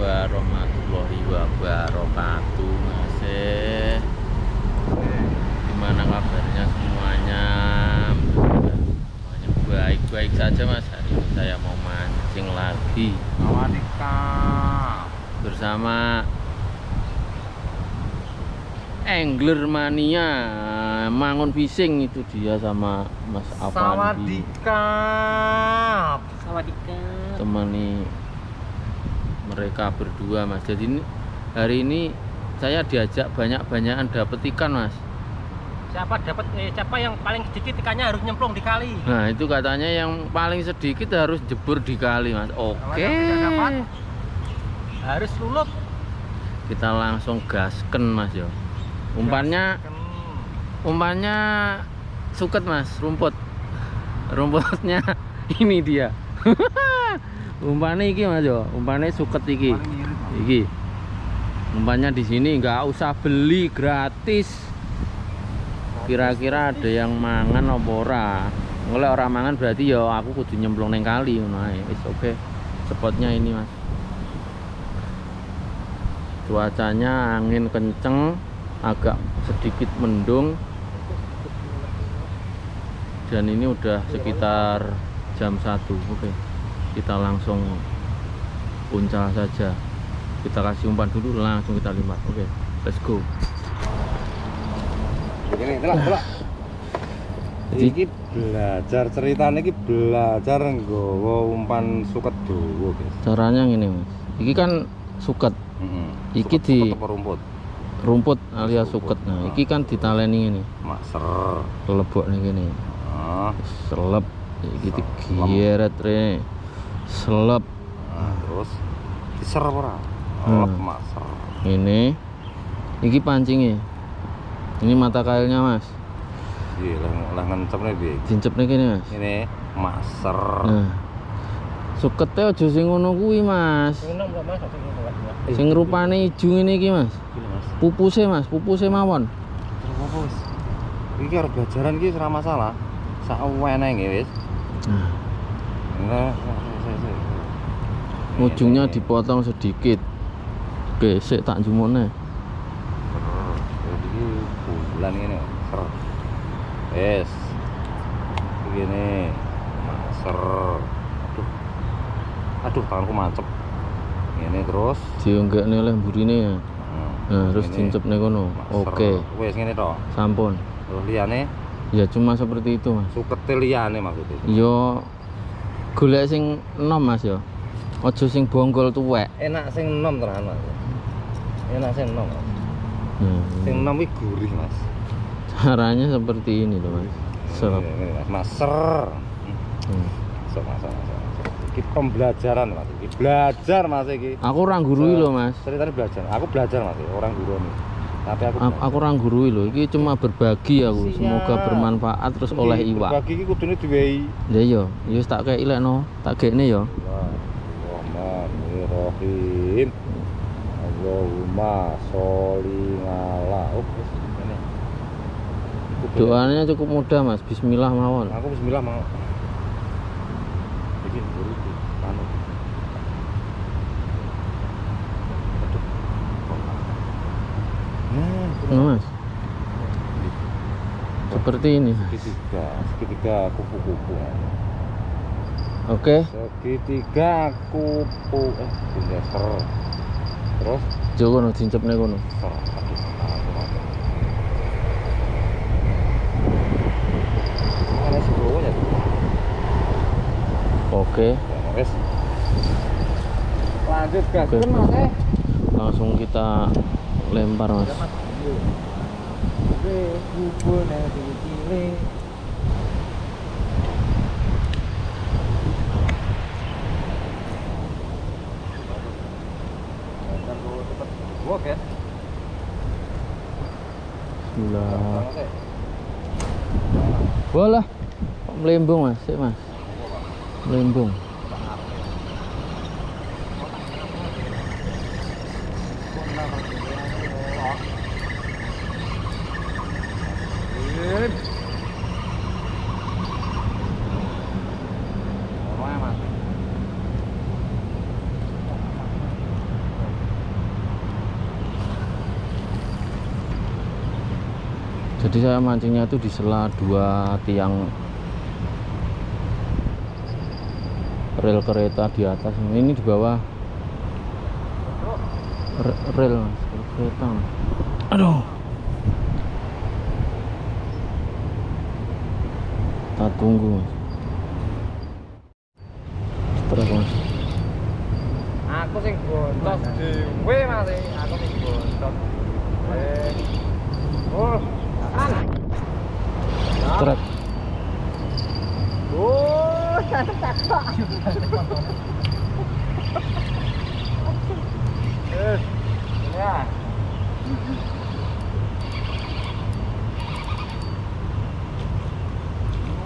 warahmatullahi wabarakatuh masih. Gimana kabarnya semuanya? Semuanya baik-baik saja mas. Hari ini saya mau mancing lagi. Bersama angler mania. Mangun fishing itu dia sama mas Avandi. Sawadikap. Sawadikap. temani mereka berdua mas. Jadi ini, hari ini saya diajak banyak-banyakan dapet ikan mas. Siapa dapat eh, siapa yang paling sedikit ikannya harus nyemplung di kali. nah itu katanya yang paling sedikit harus jebur di kali mas. Oke. dapat, Harus lulup. kita langsung gasken mas yo. Umpannya umpannya suket mas. Rumput. Rumputnya ini dia umpannya iki mas yo. Umpannya suket iki. Iki. Umpannya di sini nggak usah beli gratis. Kira-kira ada yang mangan apa ora? Oleh orang mangan berarti ya aku kudu nyemplung neng kali wis oke. Spotnya ini mas. Cuacanya angin kenceng agak sedikit mendung. Dan ini udah sekitar jam 1 oke kita langsung uncal saja. Kita kasih umpan dulu langsung kita limat oke let's go. Ini telak telak. Iki belajar ceritanya iki belajar nggawa umpan suket dawa, guys. caranya gini mas. Ini kan suket. Heeh. Iki di- apa rumput? rumput alias suket. nah ini kan ditaleni ini Maser. lebok nih gini Ah, selep. Iki digiret re selep nah, terus diser apa ora? Hmm. Lep maser. ini iki pancingnya ini mata kailnya mas Iya, lah ngencep nih dincep nih gini mas Ini maser. nah suketnya aja sing ngono kuwi mas Mas? Sing rupane ijo ini iki mas Gini, Mas. pupuse mas pupuse mawon wis? Iki arep belajaran iki ora masalah. Sak wenenge wis. nah, Sik. ujungnya Ini. dipotong sedikit oke sik tak jumone Jadi bulan ini. Yes. Begini. Ser. Aduh. Aduh, tanganku mancep. Ini terus. diunggakne oleh burine ya Hmm, nah terus ini. dincep nih kono oke Wes ngene to. sampun Terus liyane ya cuma seperti itu mas suket liyane maksudnya. yo golek sing enom mas yo aja sing bonggol tuwek Enak sing enom tenan, Mas. Enak sing enom. nah, Sing enom iki gurih, Mas. caranya seperti ini loh mas Serap. Mas. Maser. Hmm. Sok, Mas, Mas, Mas. Iki pembelajaran, Mas. Iki belajar, Mas iki. aku orang gurui loh mas Ceritanya belajar. Aku belajar, Mas. orang guru nih. Tapi aku aku, aku orang gurui loh ini cuma berbagi aku Siap. semoga bermanfaat terus oleh iwak Bagi iki kudune diwehi. ya yo yo tak kayak ilek no tak kayak ini yo Bismillahirrahmanirrahim. Allahumma sholli ala. Ini. Doanya cukup mudah mas Bismillah mawon Aku bismillah mau. Bikin buru di anu. Aduh. Nah, Nah, mas seperti ini segitiga, segitiga kupu-kupu. oke Segitiga kupu eh binder. Terus Joko no dincep nih kono oke. Lanjut gas. Mas eh. langsung kita lempar mas Oke. Bismillah boleh kok melembung mas. Sik, mas. Melembung jadi saya mancingnya itu di sela dua tiang rel kereta di atas ini di bawah Re- rel mas kereta aduh kita tunggu mas terus mas Aku sing bontos dhewe Mas. Aku sing bontos. Eh. Oh, kan. trek Oh, Eh. Ya.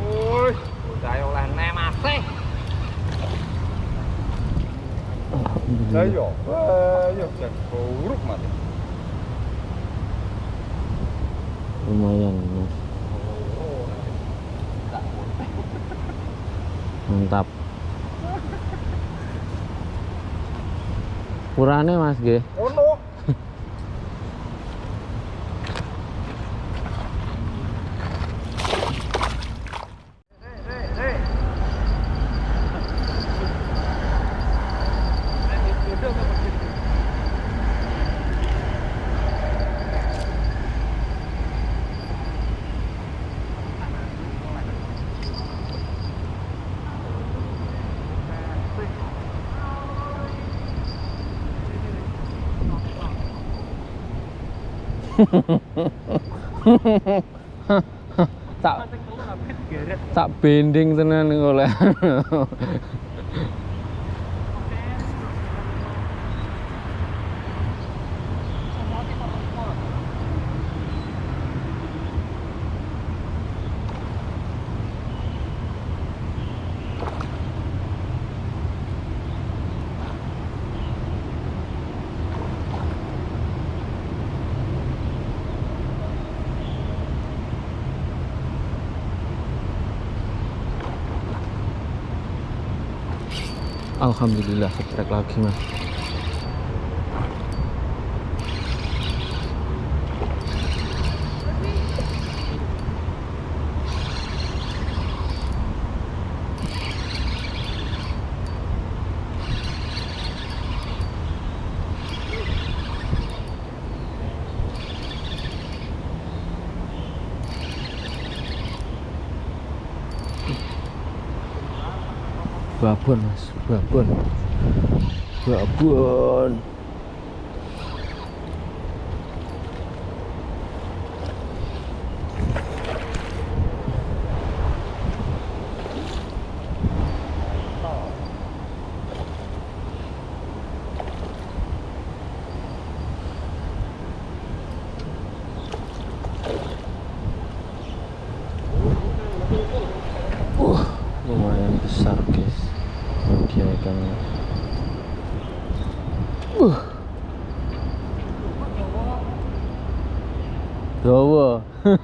Woi, udah oleh masih. Lah iya, eh iya jan buruk Mas. Lumayan mas. Mantap. Kurane mas G? Ono. Tak tak bending tenan oleh Alhamdulillah setrek lagi mas babon mas. Babon. Babon Uh, lumayan besar guys dia ikannya uh. Dawa.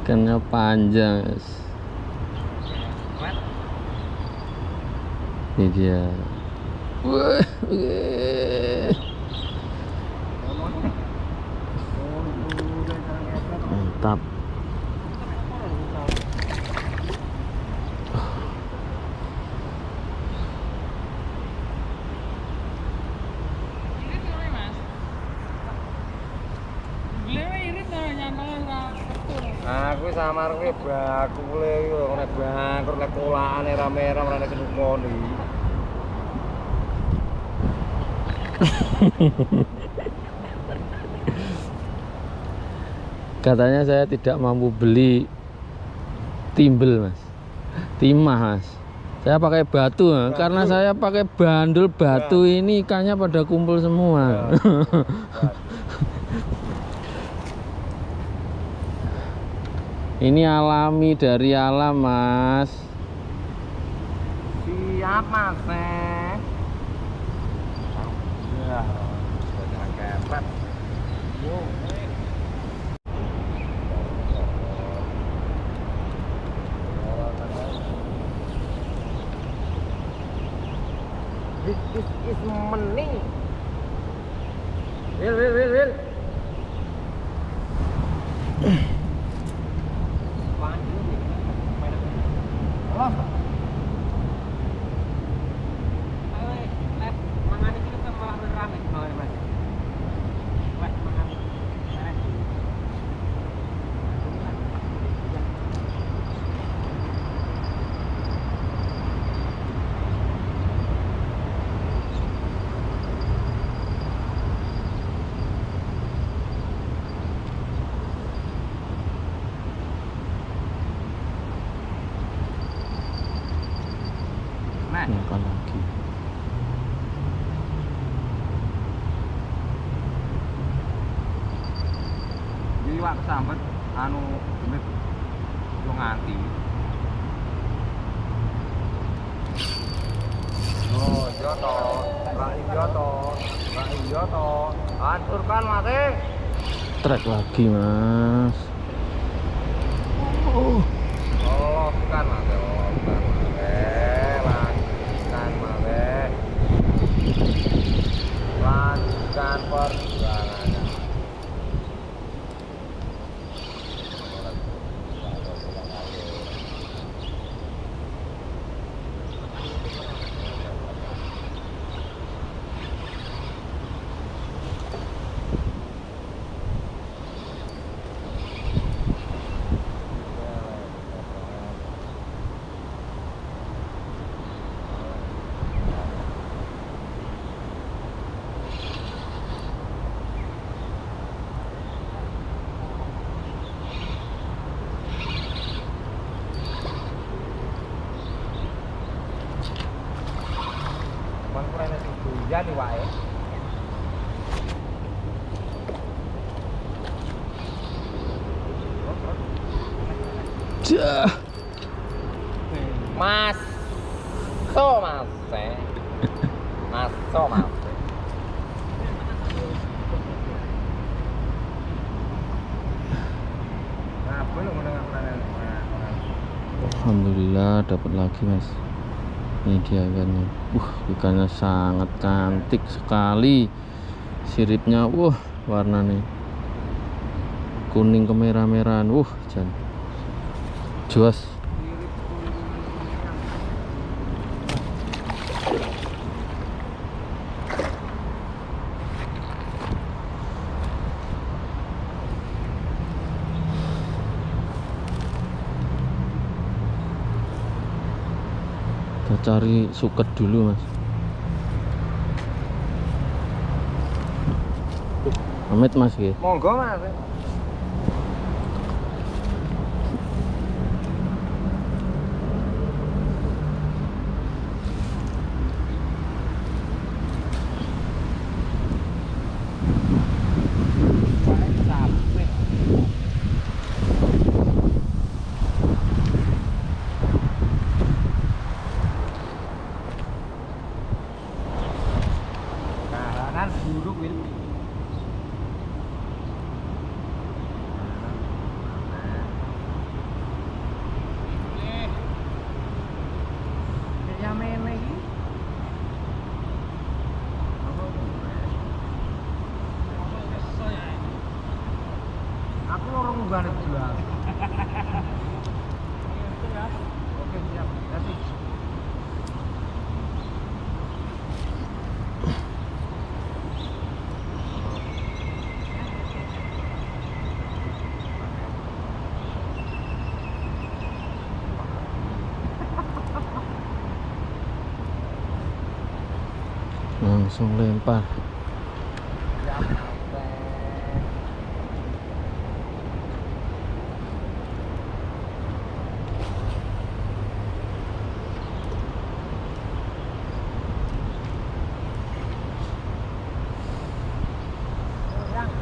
Ikannya panjang guys. Ini dia. Mantap Aku sama kowe bakule iki lho nek bangkrut nek kolakane rame-rame ora nek. Katanya saya tidak mampu beli timbel, Mas. Timah, Mas. Saya pakai batu, ya. karena saya pakai bandul batu ini ikannya pada kumpul semua. ini alami dari alam, Mas. Siap Mas. Ya, sudah kepet. Yo. This is, is money. Wil, wil, wil, wil. Yo nganti. Oh, iya to. Lah iya to. Lah iya to. Hancurkan mati. trek lagi mas oh Oh, bukan mati. Oh, bukan mati. Lanjutkan mati. Lanjutkan perjuangannya. Cuman kurang doyan wae. Dah. Mas. So mas. eh. Mas so mas. Nah, Alhamdulillah dapat lagi mas ini dia ikannya uh ikannya sangat cantik sekali. Siripnya wah warnanya kuning kemerah-merahan. Uh jan. Juas kita cari suket dulu mas Amit mas ya Monggo mas. xuống lên bàn Hãy subscribe cho kênh Ghiền Mì Gõ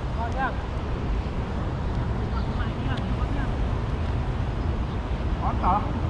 Để không bỏ lỡ những video hấp dẫn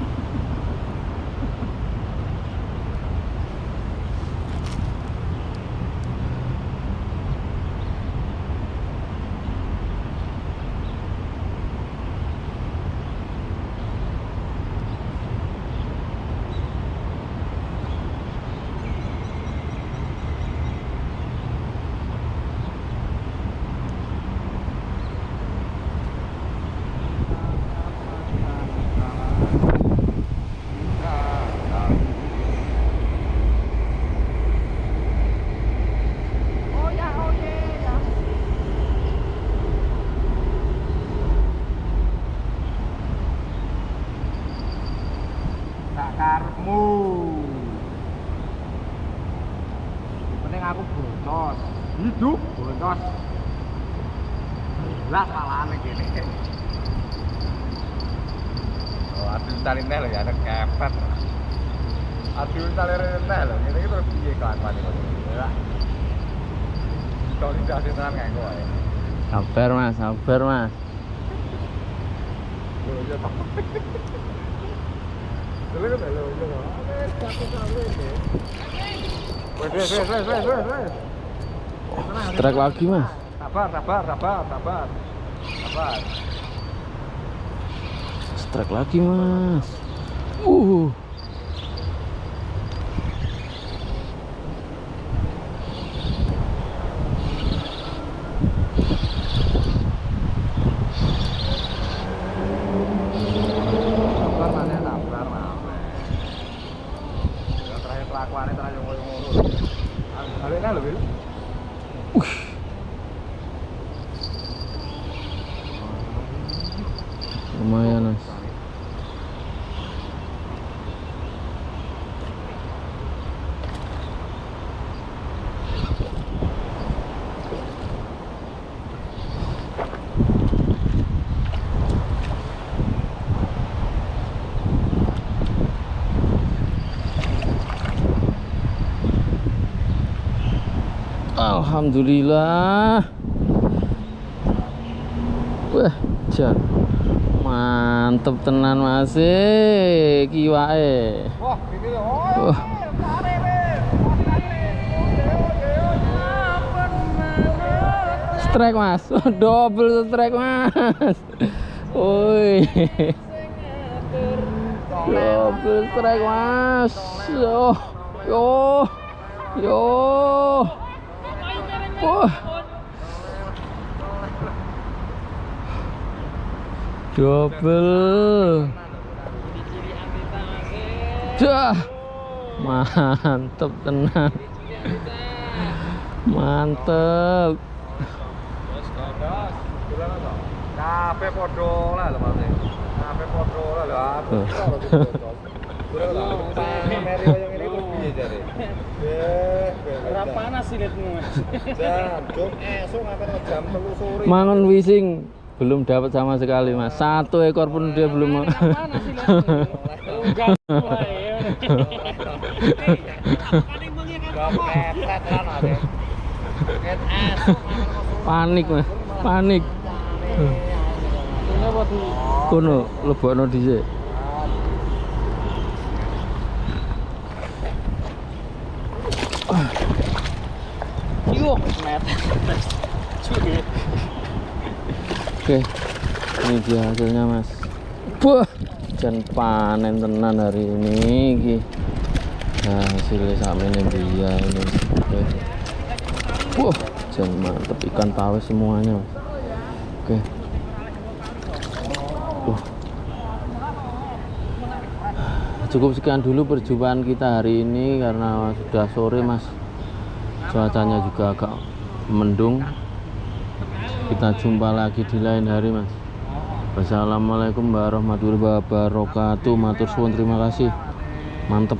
Tenan kae ya. Sabar mas, sabar mas. Trek lagi mas. Sabar, sabar, sabar, sabar. Sabar. Strike lagi mas. Uh. Sabar mana sabar mana. Ya terakhir kelakuannya terakhir ngoyo ngono. Alena lho, Bil. Lumayan mas. Alhamdulillah. Wah, jan. Mantep tenan Mas. Eh, kiwake. Wah. Strike Mas. Double strike Mas. Woi. Double strike Mas. Yo. Yo. Yo. Wah. Double. Dah. Mantep tenan. Mantep. Kabeh padha lah lho Mas. Kabeh padha lah lho. jare? Ora panas silitmu. Jam, jam esuk nganti jam 3 sore. Mangun wising belum dapat sama sekali mas. Satu ekor pun dia belum. Kan esuk Panik mas. Panik. Tuh? Kono lebokno dhisik. Oke. Ini dia hasilnya mas. Wah, jan panen tenan hari ini iki. Nah, hasilnya sama ini dia ini. Oke. Wah, jan mantep ikan pawis semuanya mas. Oke. Wah. Cukup sekian dulu perjumpaan kita hari ini karena sudah sore mas. Cuacanya juga agak mendung. Kita jumpa lagi di lain hari mas. Wassalamualaikum warahmatullahi wabarakatuh. Matur suwun terima kasih. Mantep